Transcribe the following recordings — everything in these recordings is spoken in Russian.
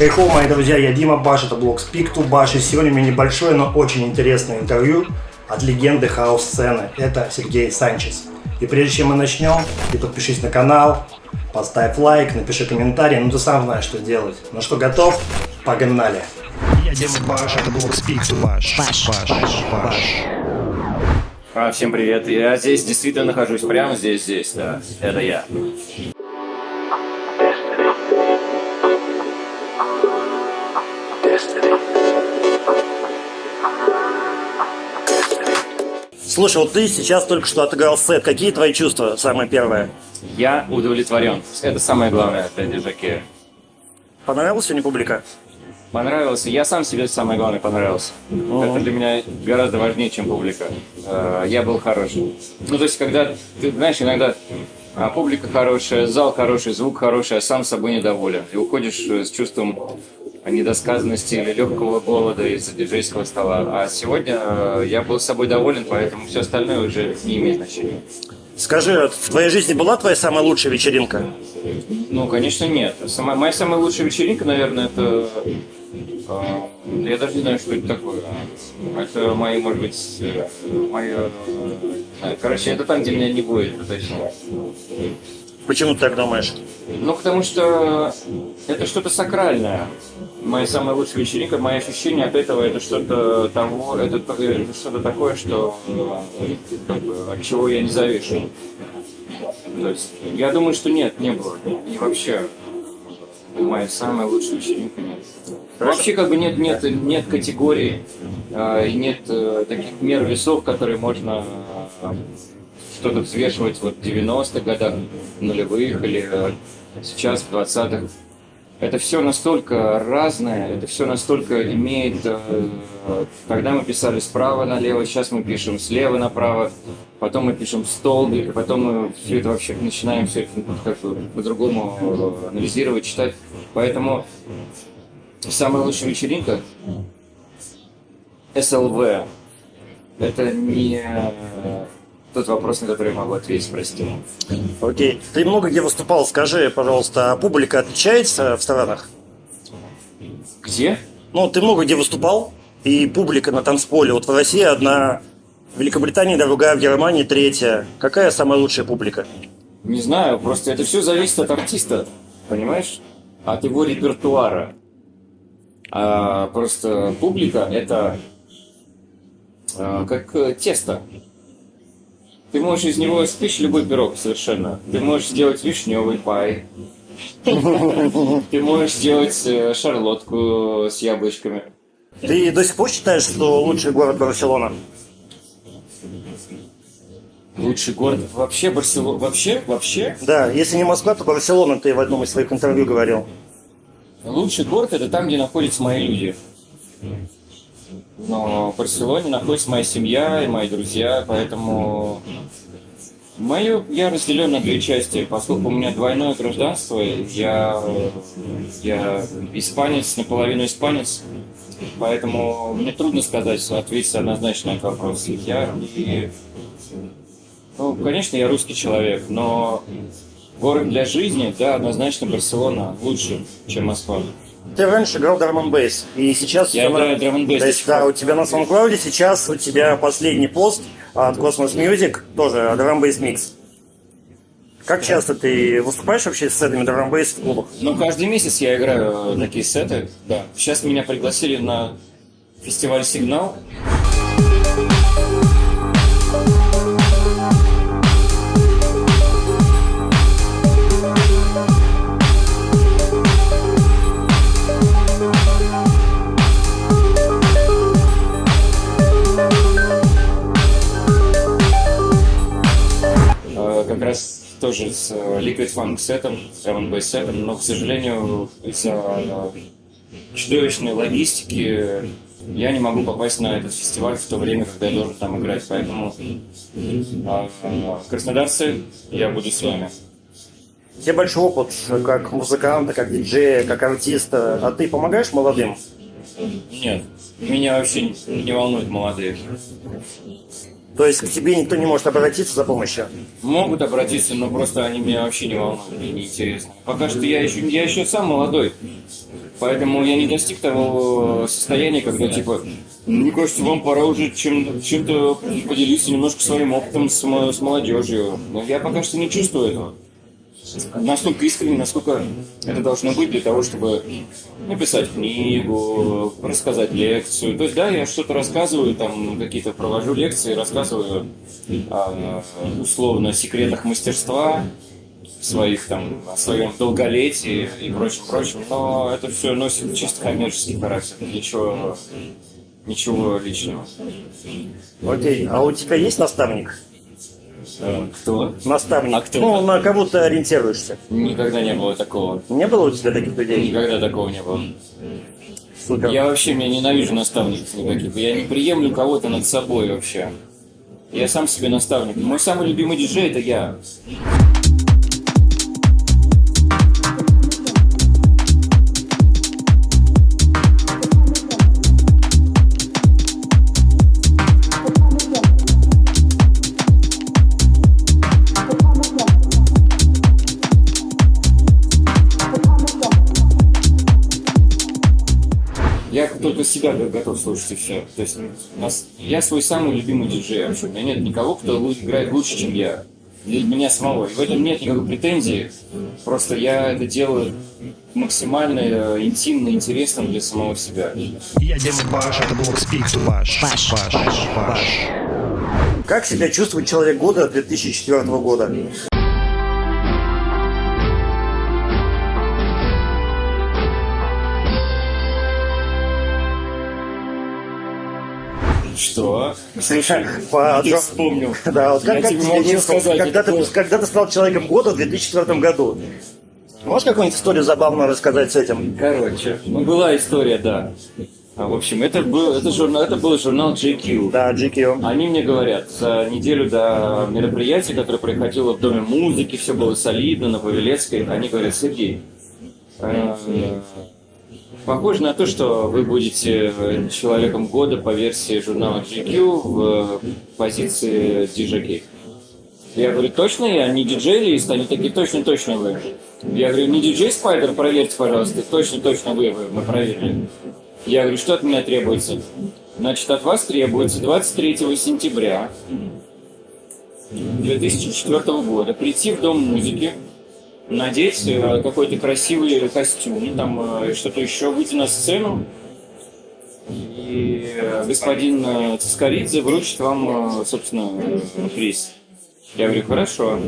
Хей-хо, мои друзья, я Дима Баш, это блог Speak to Bash, и сегодня у меня небольшое, но очень интересное интервью от легенды хаос-сцены. Это Сергей Санчес. И прежде чем мы начнем, ты подпишись на канал, поставь лайк, напиши комментарий, ну ты сам знаешь, что делать. Ну что, готов? Погнали! Я Дима Баш, это блог Speak to Bash. Баш, Баш, Баш. А, всем привет. Я здесь действительно нахожусь, прямо здесь, здесь, да. Это я. Слушай, вот ты сейчас только что отыграл сет. Какие твои чувства, самое первое? Я удовлетворен. Это самое главное для держаки. Понравилась сегодня публика? Понравился. Я сам себе самое главное понравился. Это для меня гораздо важнее, чем публика. Э, Я был хороший. Ну, то есть, когда, ты знаешь, иногда а, публика хорошая, зал хороший, звук хороший, а сам собой недоволен. И уходишь э, с чувством недосказанности или легкого голода из-за диджейского стола. А сегодня э, я был с собой доволен, поэтому все остальное уже не имеет значения. Скажи, в твоей жизни была твоя самая лучшая вечеринка? Ну, конечно, нет. Сама, моя самая лучшая вечеринка, наверное, это... э, я даже не знаю, что это такое. Это мои, может быть, э, мои... э. Короче, это там, где меня не будет, это точно. Почему ты так думаешь? Ну, потому что это что-то сакральное. Моя самая лучшая вечеринка, мои ощущения от этого, это что-то того, это, это что-то такое, что э, как бы, от чего я не завишу. То есть, я думаю, что нет, не было. И вообще, моя самая лучшая вечеринка нет. Вообще, как бы нет, нет, нет категории, э, нет э, таких мер весов, которые можно э, что-то взвешивать вот в 90-х годах, нулевых или э, сейчас в 20-х. Это все настолько разное, это все настолько имеет... э, Тогда мы писали справа налево, сейчас мы пишем слева направо, потом мы пишем столбик, потом мы все это вообще начинаем все это как бы по-другому э, анализировать, читать. Поэтому самая лучшая вечеринка СЛВ. Это не э, тот вопрос, на который я могу ответить, прости. Окей. Ты много где выступал. Скажи, пожалуйста, а публика отличается в странах? Где? Ну, ты много где выступал, и публика на танцполе. Вот в России одна, в Великобритании другая, в Германии третья. Какая самая лучшая публика? Не знаю, просто это все зависит от артиста, понимаешь? От его репертуара. А просто публика это а, как э, тесто. Ты можешь из него испечь любой пирог совершенно. Ты можешь сделать вишневый пай. Ты можешь сделать э, шарлотку с яблочками. Ты до сих пор считаешь, что лучший город Барселона? Лучший город вообще Барселона. Вообще, вообще. Да, если не Москва, то Барселона, ты в одном из своих интервью говорил. Лучший город это там, где находятся мои люди. Но в Барселоне находится моя семья и мои друзья, поэтому мою я разделен на две части, поскольку у меня двойное гражданство, я, я испанец, наполовину испанец, поэтому мне трудно сказать, ответить однозначно на этот вопрос. Я и, ну, конечно, я русский человек, но город для жизни, да, однозначно Барселона лучше, чем Москва. Ты раньше играл н бейс, и сейчас... Я играю н бейс То есть, да, у тебя на SoundCloud сейчас у тебя последний пост от Cosmos Music, тоже драм бейс микс. Как часто ты выступаешь вообще с сетами драм бейс в клубах? Ну, каждый месяц я играю такие сеты, да. Сейчас меня пригласили на фестиваль «Сигнал». Liquid Funk сетом, но, к сожалению, из-за э, чудовищной логистики я не могу попасть на этот фестиваль в то время, когда я должен там играть. Поэтому э, краснодарцы, я буду с вами. У тебя большой опыт как музыканта, как диджея, как артиста. А ты помогаешь молодым? Нет, меня вообще не волнуют молодые. То есть к тебе никто не может обратиться за помощью? Могут обратиться, но просто они меня вообще не волнуют, мне не интересно. Пока что я еще, я еще сам молодой. Поэтому я не достиг того состояния, когда типа, мне кажется, вам пора уже чем, чем-то поделиться немножко своим опытом с, с молодежью. Но я пока что не чувствую этого настолько искренне, насколько это должно быть для того, чтобы написать книгу, рассказать лекцию. То есть, да, я что-то рассказываю, там какие-то провожу лекции, рассказываю о, условно секретах мастерства, своих там, о своем долголетии и прочем, прочем, но это все носит чисто коммерческий характер, ничего, ничего личного. Окей, а у тебя есть наставник? Кто? Наставник. А кто? Ну, на кого ты ориентируешься? Никогда не было такого. Не было у тебя таких людей? Никогда такого не было. Супер. Я вообще меня ненавижу наставников никаких. Я не приемлю кого-то над собой вообще. Я сам себе наставник. Мой самый любимый диджей это я. Только себя готов слушать и все. То есть нас, я свой самый любимый диджей вообще. У меня нет никого, кто играет лучше, чем я. Для меня самого. И в этом нет никакой претензии. Просто я это делаю максимально э, интимно, интересно для самого себя. Я Дима Баш, это блог Speak to Bash. Баш. Баш. Баш. Как себя чувствует человек года 2004 года? Слушай, По- ты вспомнил. Да, вот как, Я как тебе могу сказать, когда, ты, когда ты стал человеком года в 2004 году? Можешь какую-нибудь историю забавную рассказать с этим? Короче, ну была история, да. А, в общем, это был, это, журнал, это был журнал GQ. Да, GQ. Они мне говорят, за неделю до мероприятия, которое проходило в Доме музыки, все было солидно, на Павелецкой, они говорят, Сергей, э, похоже на то, что вы будете человеком года по версии журнала GQ в позиции диджей. Я говорю, точно я? Не диджей-лист? Они такие, точно-точно вы. Я говорю, не диджей Спайдер, проверьте, пожалуйста. Точно-точно вы, вы, мы проверили. Я говорю, что от меня требуется? Значит, от вас требуется 23 сентября 2004 года прийти в Дом музыки, надеть э, какой-то красивый костюм, там э, что-то еще, выйти на сцену, и э, господин Цискоридзе вручит вам, собственно, приз. Я говорю, хорошо.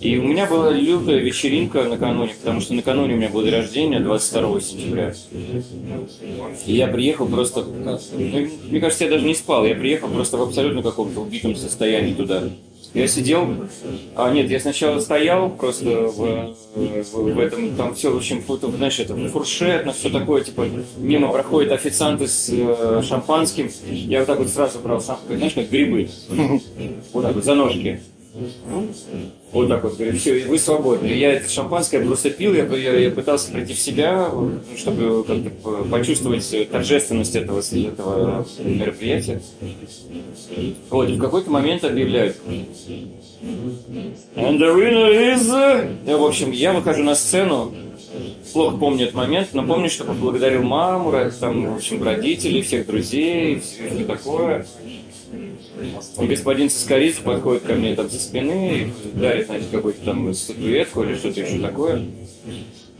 И у меня была лютая вечеринка накануне, потому что накануне у меня был день рождения, 22 сентября. И я приехал просто... ну, Мне кажется, я даже не спал. Я приехал просто в абсолютно каком-то убитом состоянии туда. Я сидел... А, нет, я сначала стоял просто в, в, в этом... Там все, в общем, знаешь, это фуршет, на все такое, типа, мимо проходят официанты с э, шампанским. Я вот так вот сразу брал шампанское, знаешь, как грибы. Вот так вот, за ножки. Вот так вот, говорю, все, вы свободны. Я это шампанское просто пил, я, я, я пытался прийти в себя, чтобы как-то по- почувствовать торжественность этого, этого мероприятия. Вот, и в какой-то момент объявляют. And the winner is... э, В общем, я выхожу на сцену, плохо помню этот момент, но помню, что поблагодарил маму, там, в общем, родителей, всех друзей, все такое. И господин Соскоридзе подходит ко мне там со спины и дарит, знаете, какую-то там статуэтку или что-то еще такое.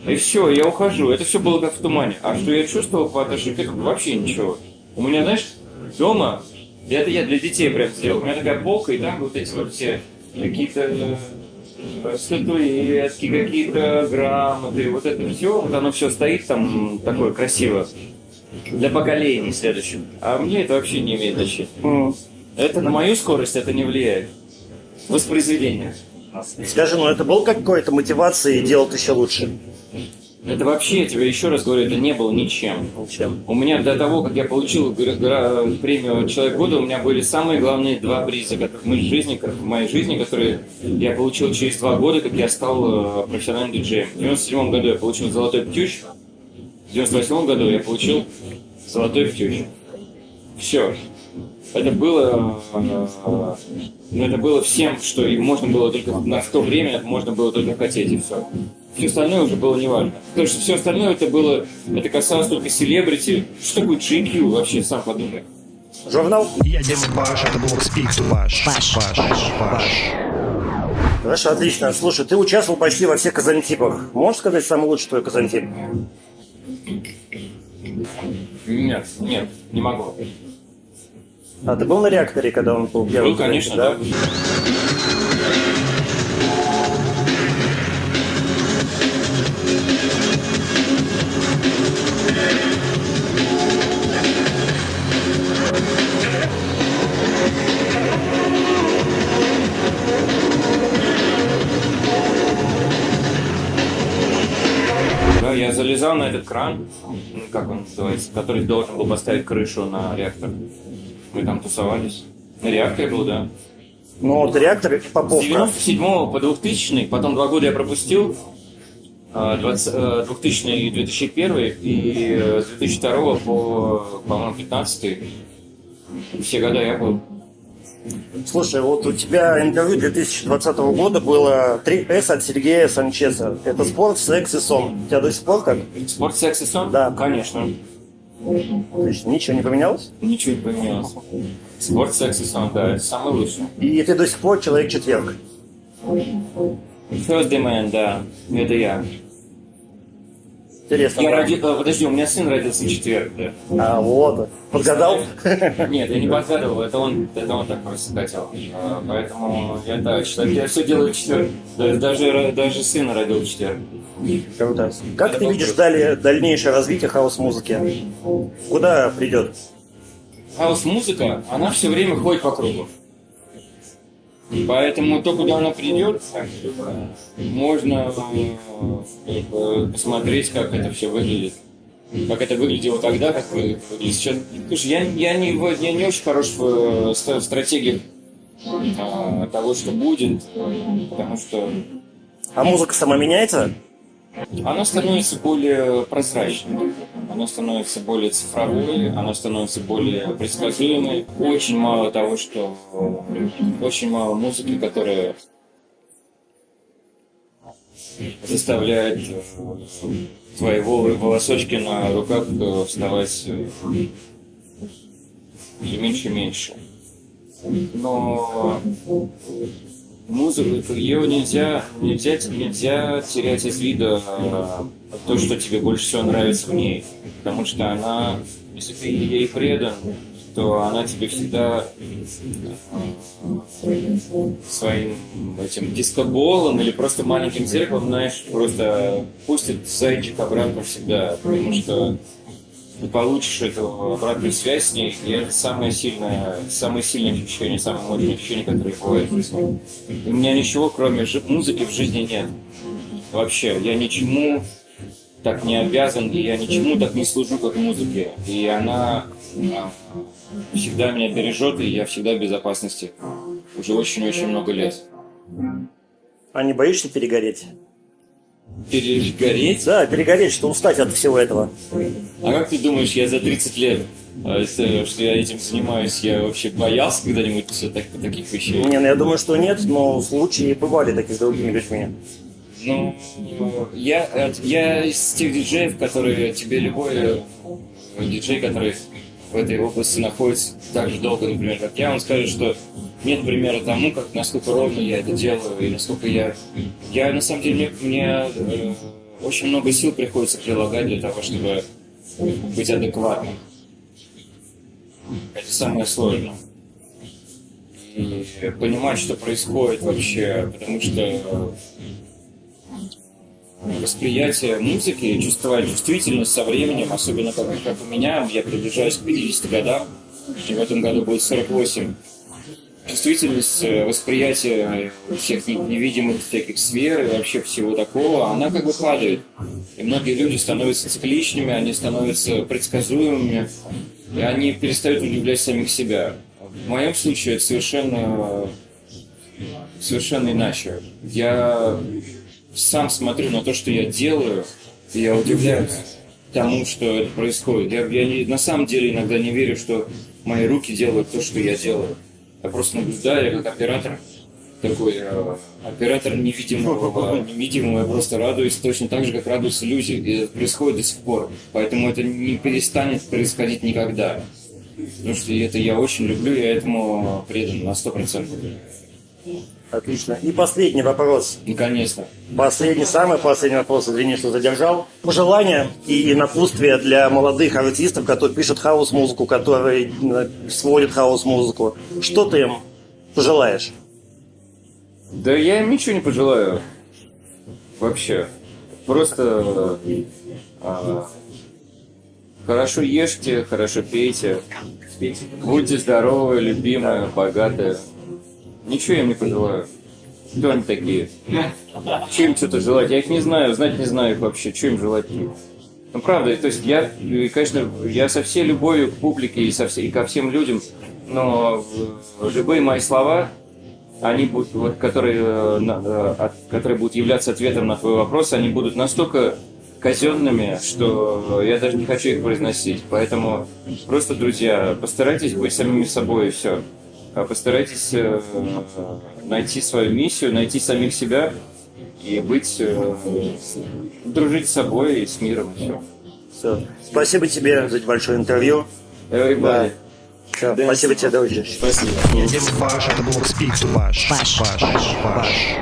И все, я ухожу. Это все было как в тумане. А что я чувствовал по отношению к? Вообще ничего. У меня, знаешь, дома, это я для детей прям сделал, у меня такая полка, и там вот эти вот все какие-то э, статуэтки, какие-то грамоты, вот это все, вот оно все стоит там такое красиво для поколений следующих. А мне это вообще не имеет значения. Это на мою скорость это не влияет. Воспроизведение. Скажи, ну это был какой-то мотивацией делать еще лучше? Это вообще, я тебе еще раз говорю, это не было ничем. Чем? У меня до того, как я получил премию «Человек года», у меня были самые главные два приза которых в моей жизни, как в моей жизни, которые я получил через два года, как я стал э, профессиональным диджеем. В 97 году я получил «Золотой птюч», в 98 году я получил «Золотой птюч». Все. Это было, ну, это было всем, что и можно было только на в то время можно было только хотеть и все. Все остальное уже было неважно. Потому что все остальное это было, это касалось только селебрити. Что такое GQ вообще, сам подумай. Журнал? Я Дима Баш, это блог Speak to Баш. Баш. Баш. Баш. Хорошо, отлично. Слушай, ты участвовал почти во всех казантипах. Можешь сказать самый лучший твой казантип? Нет, нет, не могу. А ты был на реакторе, когда он был первый? Был, конечно, да? да. Я залезал на этот кран, как он называется, который должен был поставить крышу на реактор. Мы там тусовались. На реакторе был, да. Ну, вот реактор С Поповка. 97 по 2000, потом два года я пропустил, а, 20, э, 2000 и 2001, и э, с 2002 по, по-моему, 15 все года я был. Слушай, вот у тебя интервью 2020 года было 3С от Сергея Санчеса. Это спорт, секс и сон. У тебя до сих пор как? Спорт, секс и сон? Да. Конечно. Отлично. Ничего не поменялось? Ничего не поменялось. Спорт, секс и сон, да, это самый лучший. И ты до сих пор человек-четверг. Thursday Man, да, это я. Интересно. Я да? роди... э, Подожди, у меня сын родился в четверг, да. А, вот. Подгадал? Нет, я не подгадывал, это он, это он так просто хотел. А, Поэтому я считаю, я все делаю в четверг. Да- Даже, даже сына родил в четверг. Круто. Как ты видишь далее, дальнейшее развитие хаос-музыки? Куда придет? Хаус-музыка, она все время ходит по кругу. Поэтому то, куда она придет, можно э, э, посмотреть, как это все выглядит. Как это выглядело тогда, как вы- выглядит сейчас. Слушай, я, я, не, я не очень хорош в, э, в стратегиях а, того, что будет, э, потому что А музыка сама меняется? Она становится более прозрачной, она становится более цифровой, она становится более предсказуемой. Очень мало того, что очень мало музыки, которая заставляет э, твои вол- волосочки на руках э, вставать э, все меньше и меньше. Но музыку, ее нельзя, нельзя, нельзя терять из вида э, то, что тебе больше всего нравится в ней. Потому что она, если ты ей предан, то она тебе всегда э, своим этим дискоболом или просто маленьким зеркалом, знаешь, просто пустит зайчик обратно всегда, потому что ты получишь эту обратную связь с ней, и это самое сильное, самое сильное ощущение, самое мощное ощущение, которое бывает в жизни. У меня ничего, кроме музыки, в жизни нет. Вообще, я ничему так не обязан, и я ничему так не служу, как музыке. И она а, всегда меня бережет, и я всегда в безопасности. Уже очень-очень много лет. А не боишься перегореть? Перегореть? Да, перегореть, что устать от всего этого. А как ты думаешь, я за 30 лет, а, если- что я этим занимаюсь, я вообще боялся когда-нибудь так- таких вещей? Не, ну я думаю, что нет, но случаи бывали такие с другими людьми. Ну, я, э, я из тех диджеев, которые тебе любой э, диджей, который в этой области находится так же долго, например, как я, он скажет, что нет примера тому, как насколько ровно я это делаю и насколько я... Я, на самом деле, мне, э, очень много сил приходится прилагать для того, чтобы быть адекватным. Это самое сложное. И понимать, что происходит вообще, потому что восприятие музыки, чувствовать чувствительность со временем, особенно как, как у меня, я приближаюсь к 50 годам, и в этом году будет 48. Чувствительность э, восприятия всех не- невидимых всяких сфер и вообще всего такого, она как бы падает. И многие люди становятся цикличными, они становятся предсказуемыми, и они перестают удивлять самих себя. В моем случае это совершенно, совершенно иначе. Я сам смотрю на то, что я делаю, и я удивляюсь. тому, что это происходит. Я, я не- на самом деле иногда не верю, что мои руки делают то, что я делаю. Я просто наблюдаю, я как оператор, такой э, оператор невидимого, невидимого, я просто радуюсь точно так же, как радуются люди. И это происходит до сих пор. Поэтому это не перестанет происходить никогда. Потому что это я очень люблю, я этому предан на сто процентов. Отлично. И последний вопрос. Наконец-то. Последний, самый последний вопрос, извини, что задержал. Пожелания и напутствия для молодых артистов, которые пишут хаос-музыку, которые э, сводят хаос-музыку. Что ты им пожелаешь? Да я им ничего не пожелаю. Вообще. Просто а, хорошо ешьте, хорошо пейте. Будьте здоровы, любимые, богатые. Ничего я им не пожелаю. Кто они такие? Чем что-то желать? Я их не знаю, знать не знаю их вообще. Что им желать? Ну, правда, то есть я, и, конечно, я со всей любовью к публике и, со все- и ко всем людям, но э, любые мои слова, они будут, вот, которые, э, э, от- которые будут являться ответом на твой вопрос, они будут настолько казенными, что я даже не хочу их произносить. Поэтому просто, друзья, постарайтесь быть самими собой и все. Постарайтесь э, найти свою миссию, найти самих себя и быть, э, дружить с собой и с миром. и все. Все. Спасибо тебе за большое интервью. Everybody. Всё, Спасибо тебе, дружище. Спасибо. Ваш, это был Speak to Ваш. Ваш. Ваш.